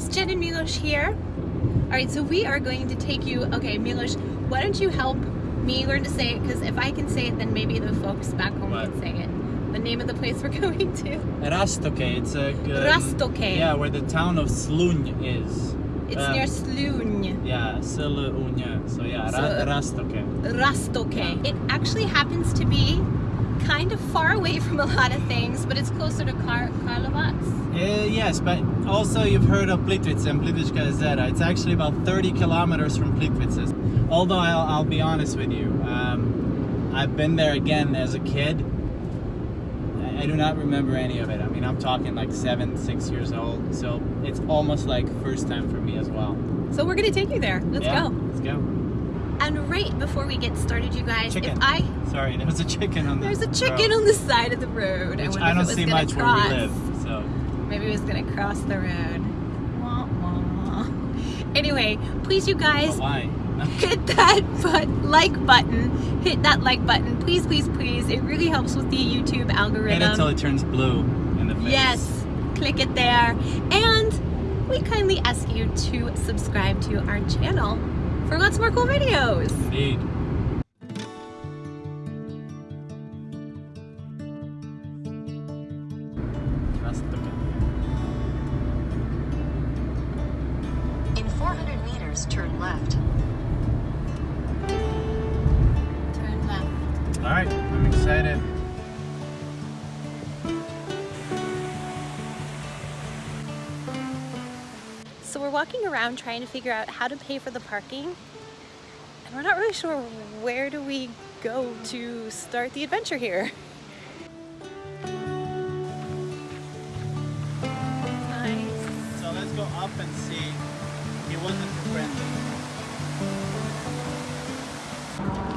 Guys, Jen and Milos here. All right, so we are going to take you, okay, Milos, why don't you help me learn to say it? Because if I can say it, then maybe the folks back home What? can say it. The name of the place we're going to. Rastoke, it's a... Um, Rastoke. Yeah, where the town of Slunj is. It's Um, near Slunj. Yeah, Slunj. So yeah, So- Rastoke. Rastoke. Yeah. It actually happens to be kind of far away from a lot of things, but it's closer to Kar- Karlovac. Uh, yes, but also you've heard of Plitvice and Plitvička jezera. It's actually about 30 kilometers from Plitvice. Although I'll, I'll be honest with you, um, I've been there again as a kid. I do not remember any of it. I mean, I'm talking like seven, six years old, so it's almost like first time for me as well. So we're gonna take you there. Let's yeah, go. Let's go. And right before we get started, you guys, Chicken. if I Sorry, there was a chicken on the there's a chicken road, on the side of the road, which wonder I don't see much cross. where we live. So Maybe it was gonna cross the road. Wah, wah. Anyway, please, you guys, hit that but like button. Hit that like button, please, please, please. It really helps with the YouTube Hit algorithm. it till it turns blue in the face. Yes, click it there. And we kindly ask you to subscribe to our channel for lots more cool videos. Indeed. Around trying to figure out how to pay for the parking. And we're not really sure where do we go to start the adventure here. Nice. So let's go up and see. He wasn't friendly.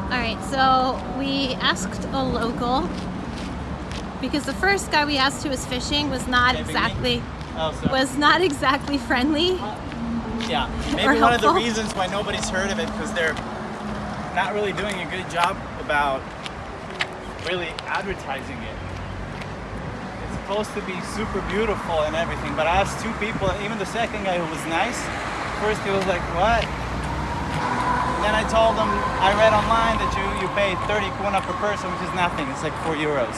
All right, so we asked a local because the first guy we asked who was fishing was not exactly Oh, was not exactly friendly. Uh, yeah, maybe one of the reasons why nobody's heard of it because they're not really doing a good job about really advertising it. It's supposed to be super beautiful and everything, but I asked two people, and even the second guy who was nice, first he was like, what? Then I told him, I read online that you, you pay 30 kuna per person, which is nothing. It's like 4 euros,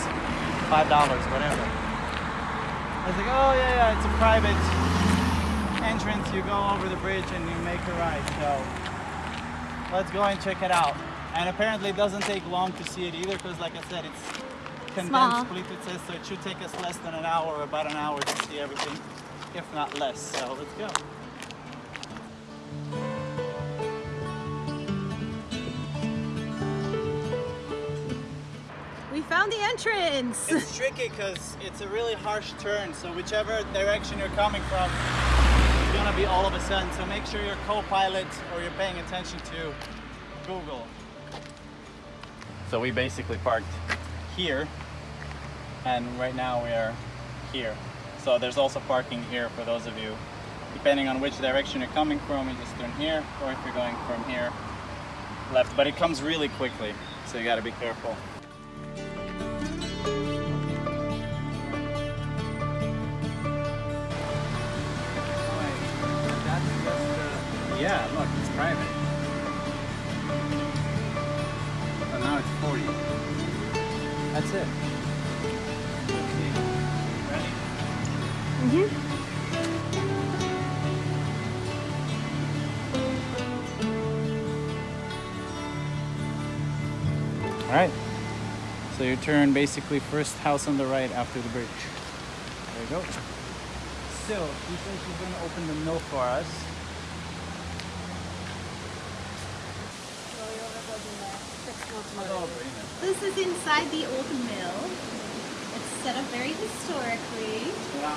$5, whatever. I was like, oh yeah, yeah, it's a private entrance. You go over the bridge and you make a ride. So let's go and check it out. And apparently it doesn't take long to see it either because like I said, it's condensed Plitvice, so it should take us less than an hour or about an hour to see everything, if not less. So let's go. We found the entrance. It's tricky because it's a really harsh turn, so whichever direction you're coming from, it's gonna be all of a sudden. So make sure you're co-pilot or you're paying attention to Google. So we basically parked here, and right now we are here. So there's also parking here for those of you. Depending on which direction you're coming from, you just turn here, or if you're going from here, left. But it comes really quickly, so you gotta be careful. Yeah, look, it's private. So now it's 40. That's it. Ready? Mhm. All right. So you turn basically first house on the right after the bridge. There you go. So, he says he's going to open the mill for us. This is inside the old mill. It's set up very historically. Yeah.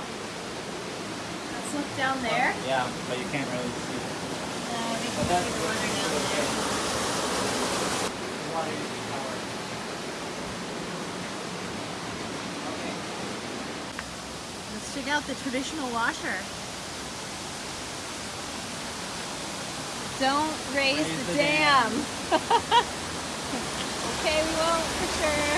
Let's look down there. Yeah, but you can't really see. Uh, they But can see the water down there. Water is. Okay. Let's check out the traditional washer. Don't raise, Raise the, the dam. okay, we will for sure.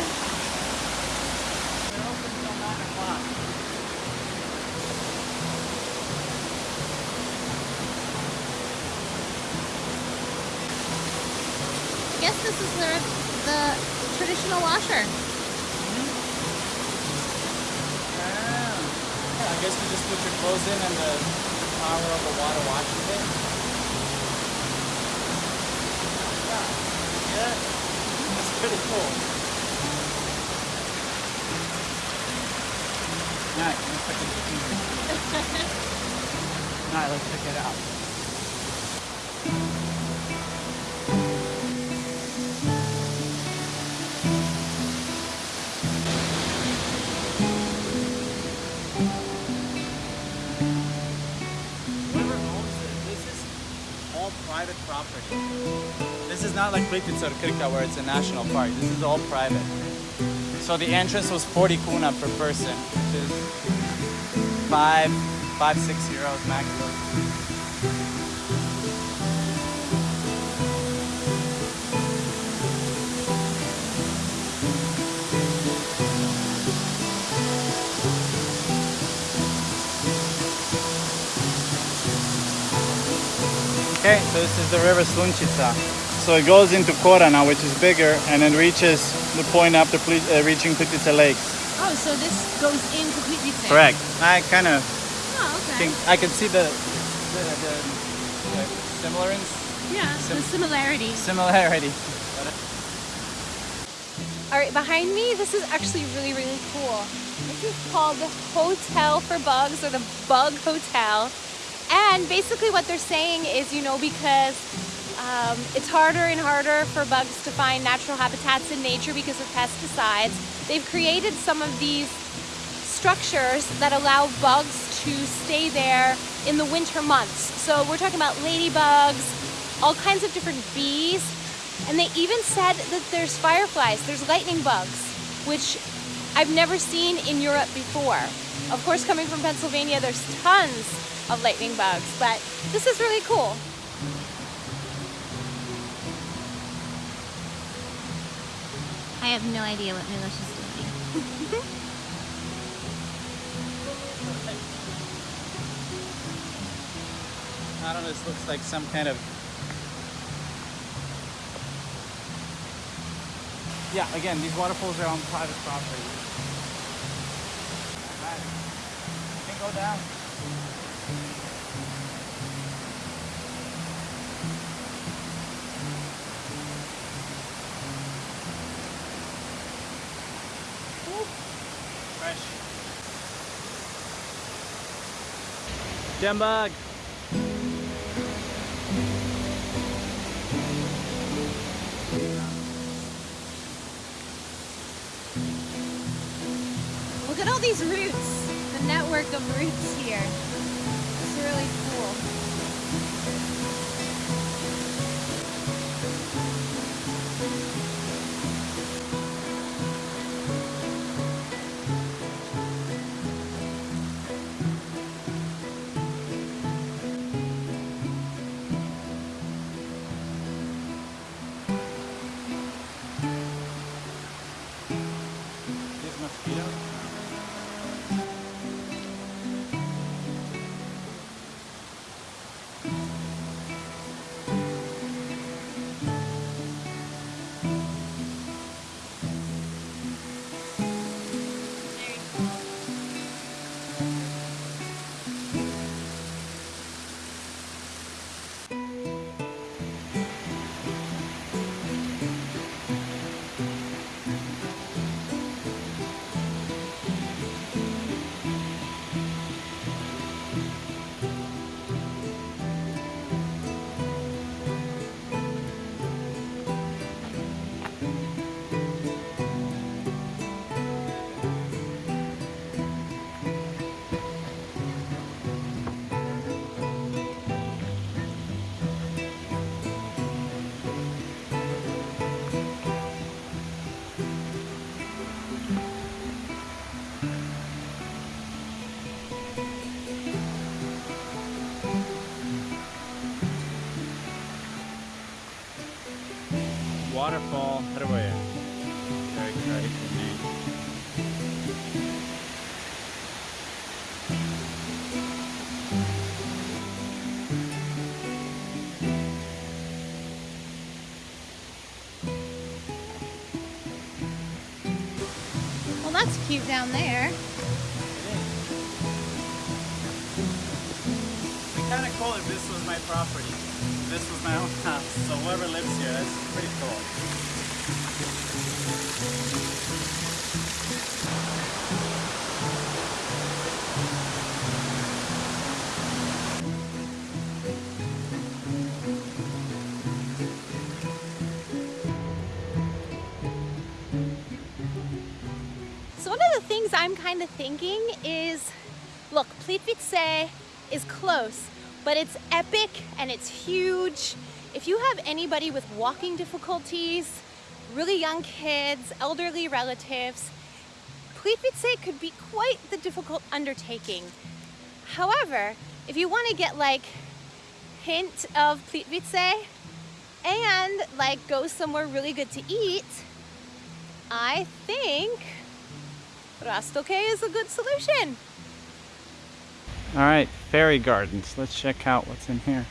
I guess this is the, the traditional washer. Mm -hmm. Yeah, I guess you just put your clothes in and the power of the water washes it. Pretty cool. It Alright, let's check it out. This is not like Plitvice or Krka where it's a national park. This is all private. So the entrance was 40 kuna per person, which is five, five, six euros maximum. Okay, so this is the river Slunčica. So it goes into Korana, which is bigger, and then reaches the point after uh, reaching Plitvice Lakes. Oh, so this goes in completely. Correct. I kind of Oh, okay. think I can see the the, the, the similarance, yeah, the sim- similarities. similarity. All right, behind me, this is actually really, really cool. This is called the Hotel for Bugs or the Bug Hotel. And basically, what they're saying is, you know, because um, it's harder and harder for bugs to find natural habitats in nature because of pesticides, they've created some of these structures that allow bugs to stay there in the winter months. So we're talking about ladybugs, all kinds of different bees, and they even said that there's fireflies, there's lightning bugs, which I've never seen in Europe before. Of course, coming from Pennsylvania, there's tons of lightning bugs, but this is really cool. I have no idea what Milos is doing. I don't know. This looks like some kind of. Yeah. Again, these waterfalls are on private property. Alright. You can go down. Jembug. Look at all these roots, the network of roots here. It's really cool. waterfall. How do I characterize the name? Well, that's cute down there. It's kind of cool if this was my property. This was my house. So whoever lives here, that's pretty cool. So one of the things I'm kind of thinking is, look, Plitvice is close, but it's epic and it's huge. If you have anybody with walking difficulties, really young kids, elderly relatives, Plitvice could be quite the difficult undertaking. However, if you want to get like hint of Plitvice and like go somewhere really good to eat, I think Rastoke is a good solution. All right, fairy gardens. Let's check out what's in here.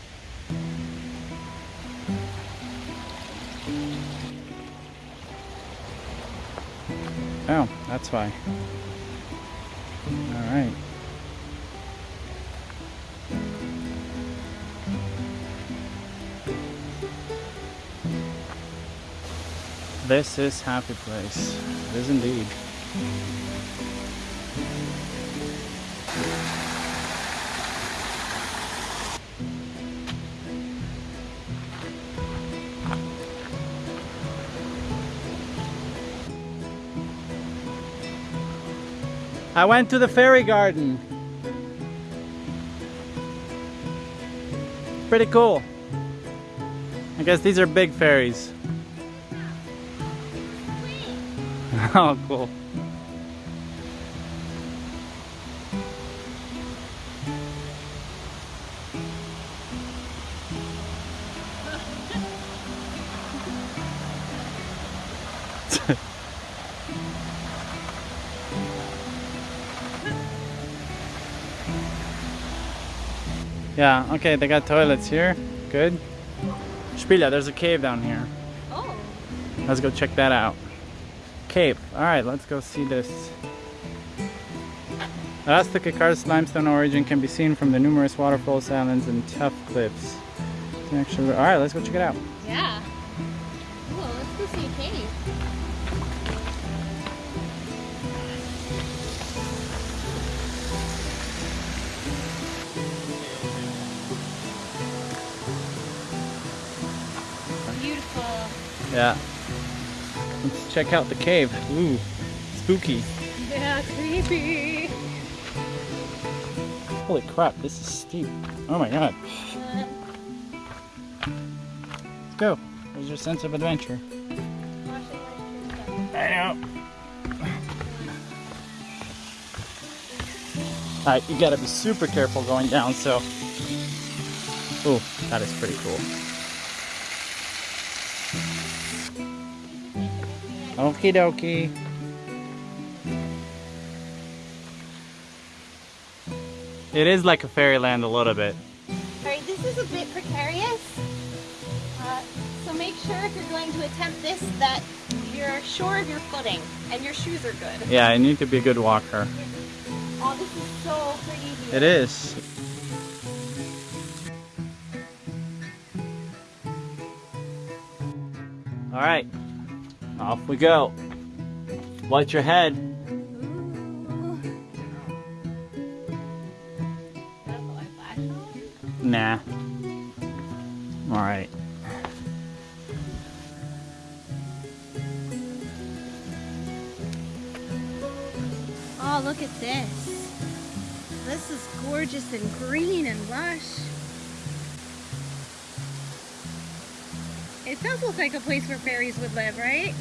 Oh, that's why. All right. This is happy place. It is indeed. I went to the fairy garden. Pretty cool. I guess these are big fairies. oh, cool. Yeah, okay, they got toilets here. Good. Spila, there's a cave down here. Oh. Let's go check that out. Cave. Alright, let's go see this. Elastic karst limestone origin can be seen from the numerous waterfalls, islands, and tough cliffs. Actually, alright, let's go check it out. Yeah. Cool, let's go see a cave. Yeah. Let's check out the cave. Ooh, spooky. Yeah, creepy. Holy crap, this is steep. Oh my god. Let's go. Where's your sense of adventure? I know. Alright, you gotta be super careful going down, so. Ooh, that is pretty cool. Okie dokie. It is like a fairyland a little bit. Alright, this is a bit precarious. Uh, so make sure if you're going to attempt this that you're sure of your footing and your shoes are good. Yeah, you need to be a good walker. Oh, this is so pretty here. It is. All right, off we go. Watch your head. Nah. All right. Oh, look at this. This is gorgeous and green and lush. It does look like a place where fairies would live, right?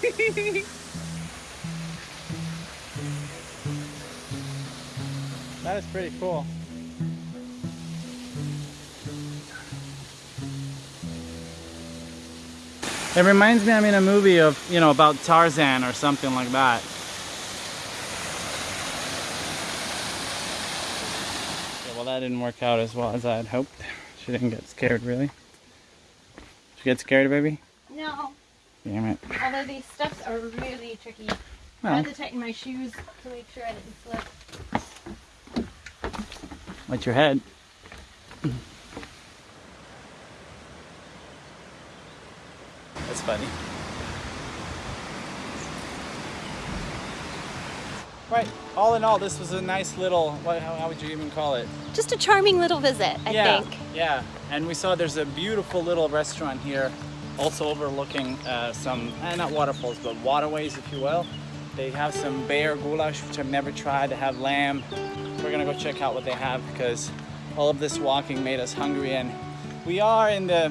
That is pretty cool. It reminds me, I'm in a movie of, you know, about Tarzan or something like that. Yeah, well, that didn't work out as well as I had hoped. She didn't get scared, really. She get scared, baby? no, Damn it. although these steps are really tricky. I Well, had to tighten my shoes to make sure I didn't slip. what's your head? That's funny. Right. All in all, this was a nice little. What, how, how would you even call it? Just a charming little visit, I yeah, think. Yeah, and we saw there's a beautiful little restaurant here, also overlooking uh, some, eh, not waterfalls, but waterways, if you will. They have some bear goulash, which I've never tried. They have lamb. We're gonna go check out what they have because all of this walking made us hungry, and we are in the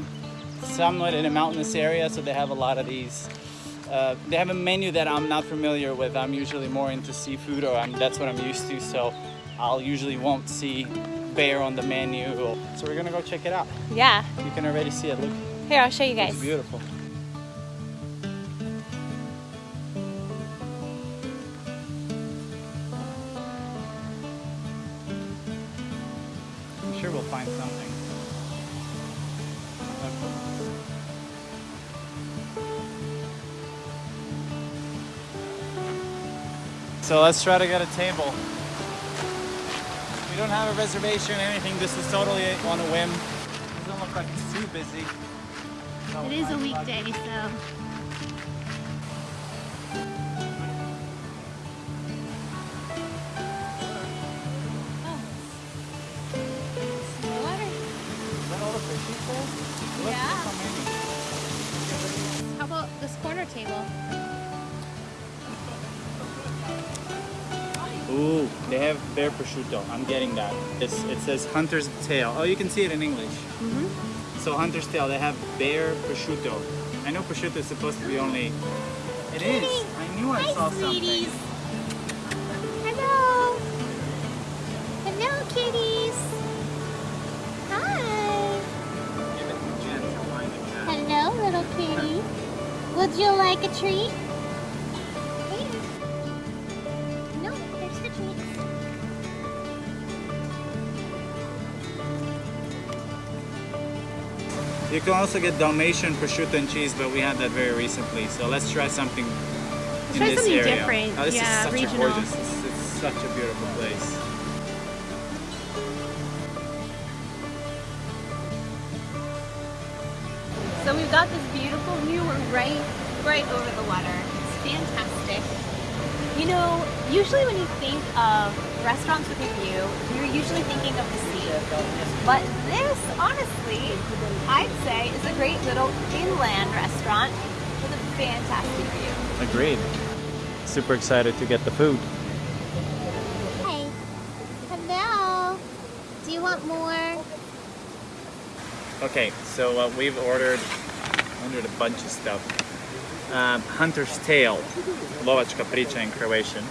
somewhat in a mountainous area, so they have a lot of these. Uh, they have a menu that I'm not familiar with. I'm usually more into seafood, or I'm, that's what I'm used to. So I'll usually won't see bear on the menu. So we're gonna go check it out. Yeah. You can already see it. Look, Here, I'll show you guys. it's beautiful. I'm sure we'll find something. So let's try to get a table. We don't have a reservation or anything. This is totally on a whim. Doesn't look like it's too busy. It is a weekday, so. Is that all the fishies there? Look, Yeah. how. About this corner table? Ooh, they have bear prosciutto. I'm getting that. It's, it says hunter's tale. Oh, you can see it in English. Mm-hmm. So hunter's tale, they have bear prosciutto. I know prosciutto is supposed to be only. It is. I knew I saw something. Hello. Hello, kitties. Hi. Give it to Jen to find the cat. Hello, little kitty. Would you like a treat? You can also get Dalmatian prosciutto and cheese, but we had that very recently. So let's try something in try this something area. different. Oh, this Yeah, is such regional. a gorgeous. It's, it's such a beautiful place. So we've got this beautiful view. We're right, right over the water. It's fantastic. You know, usually when you think of restaurants with a view, you're usually thinking of the sea. But this, honestly, I'd say is a great little inland restaurant with a fantastic view. Agreed. Super excited to get the food. Hey. Hello. Do you want more? Okay, so uh, we've ordered ordered a bunch of stuff. Um, Hunter's Tale, lovačka priča in Croatian.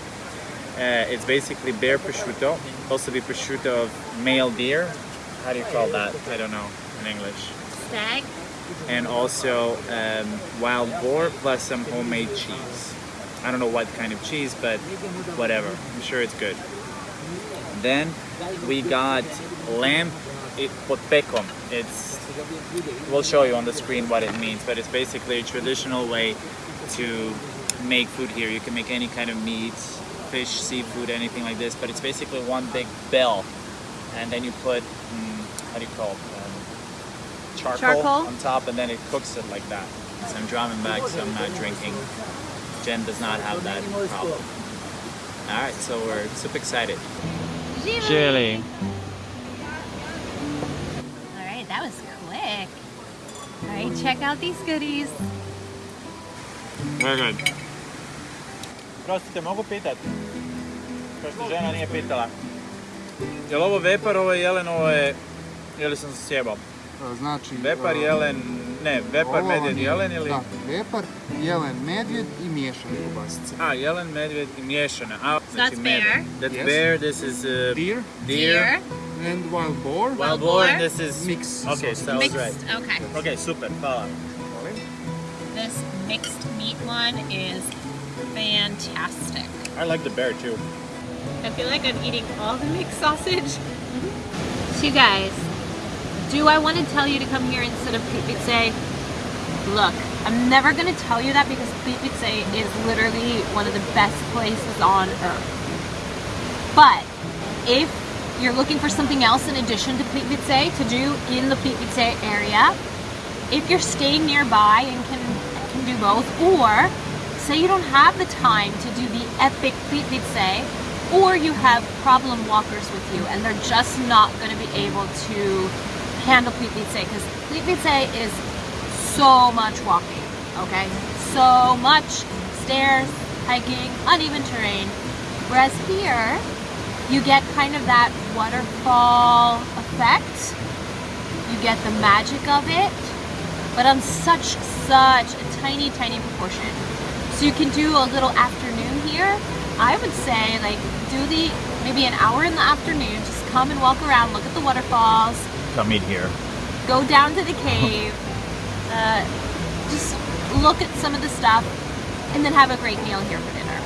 Uh, it's basically bear prosciutto, also be prosciutto of male deer. How do you call that? I don't know in English. Stag. And also um, wild boar plus some homemade cheese. I don't know what kind of cheese, but whatever. I'm sure it's good. Then we got lamb pekom. It's we'll show you on the screen what it means, but it's basically a traditional way to make food here. You can make any kind of meat, fish, seafood, anything like this, but it's basically one big bell, and then you put mm, how do you call it? Um, charcoal, Charcoal? on top, and then it cooks it like that. So I'm driving back, so I'm not drinking. Jen does not have that problem. All right, so we're super excited. Chili. All right, that was quick. All right, check out these goodies. Very good. Prostite, mogu pitat? Pošto žena nije pitala. Je li ovo vepar, ovo je jelen, ovo je... Ili sam se sjebao? Znači, Vepar, e, jelen... Ne, vepar, medvjed, je- jelen ili... Da, vepar, jelen, medvjed i miješane kobasice. A, jelen, medvjed i miješana. A, znači that's med. bear. That's Yes. bear, this is uh, Deer deer. and wild boar. Wild boar, and this is... Mix Okay, so Mixed. right. Okay. Okay, super, hvala. This mixed meat one is fantastic. I like the bear too. I feel like I'm eating all the mixed sausage. So you guys, do I want to tell you to come here instead of say, look, I'm never gonna tell you that because Plitvice is literally one of the best places on earth. But if you're looking for something else in addition to Plitvice to do in the Plitvice area, if you're staying nearby and can can do both, or say you don't have the time to do the epic Plitvice, or you have problem walkers with you and they're just not going to be able to handle Plitvice because Plitvice is so much walking, okay? So much stairs, hiking, uneven terrain. Whereas here, you get kind of that waterfall effect. You get the magic of it, but on such, such a tiny, tiny proportion. So you can do a little afternoon here. I would say like do the, maybe an hour in the afternoon, just come and walk around, look at the waterfalls, Come eat here. go down to the cave, uh, just look at some of the stuff, and then have a great meal here for dinner.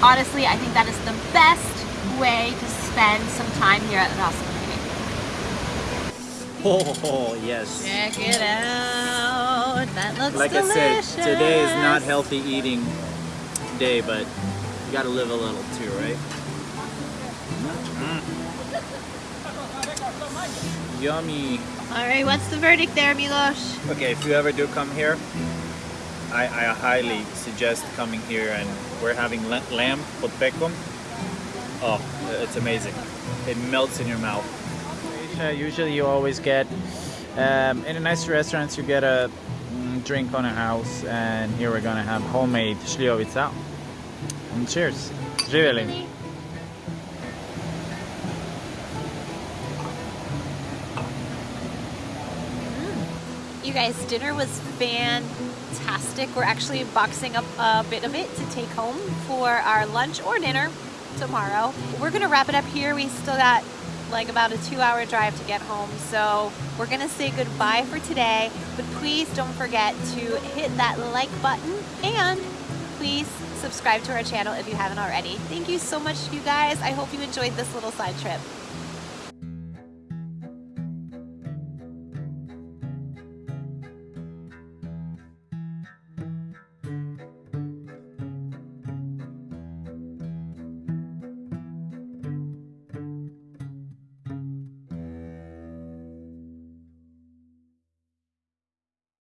Honestly, I think that is the best way to spend some time here at Rasmussen. Oh, yes. Check it out. That looks Like delicious. Like I said, today is not healthy eating day, but you gotta live a little too, right? Mm. Yummy. All right, what's the verdict there, Milos? Okay, if you ever do come here, I, I highly suggest coming here and we're having la- lamb pod pekom. Oh, it's amazing. It melts in your mouth. Usually you always get, um, in a nice restaurants you get a mm, drink on a house and here we're gonna have homemade šljivovica. And cheers. Živjeli. You guys, dinner was fantastic. We're actually boxing up a bit of it to take home for our lunch or dinner tomorrow. We're gonna wrap it up here. We still got like about a two hour drive to get home. So we're gonna say goodbye for today, but please don't forget to hit that like button and please subscribe to our channel if you haven't already. Thank you so much, you guys. I hope you enjoyed this little side trip.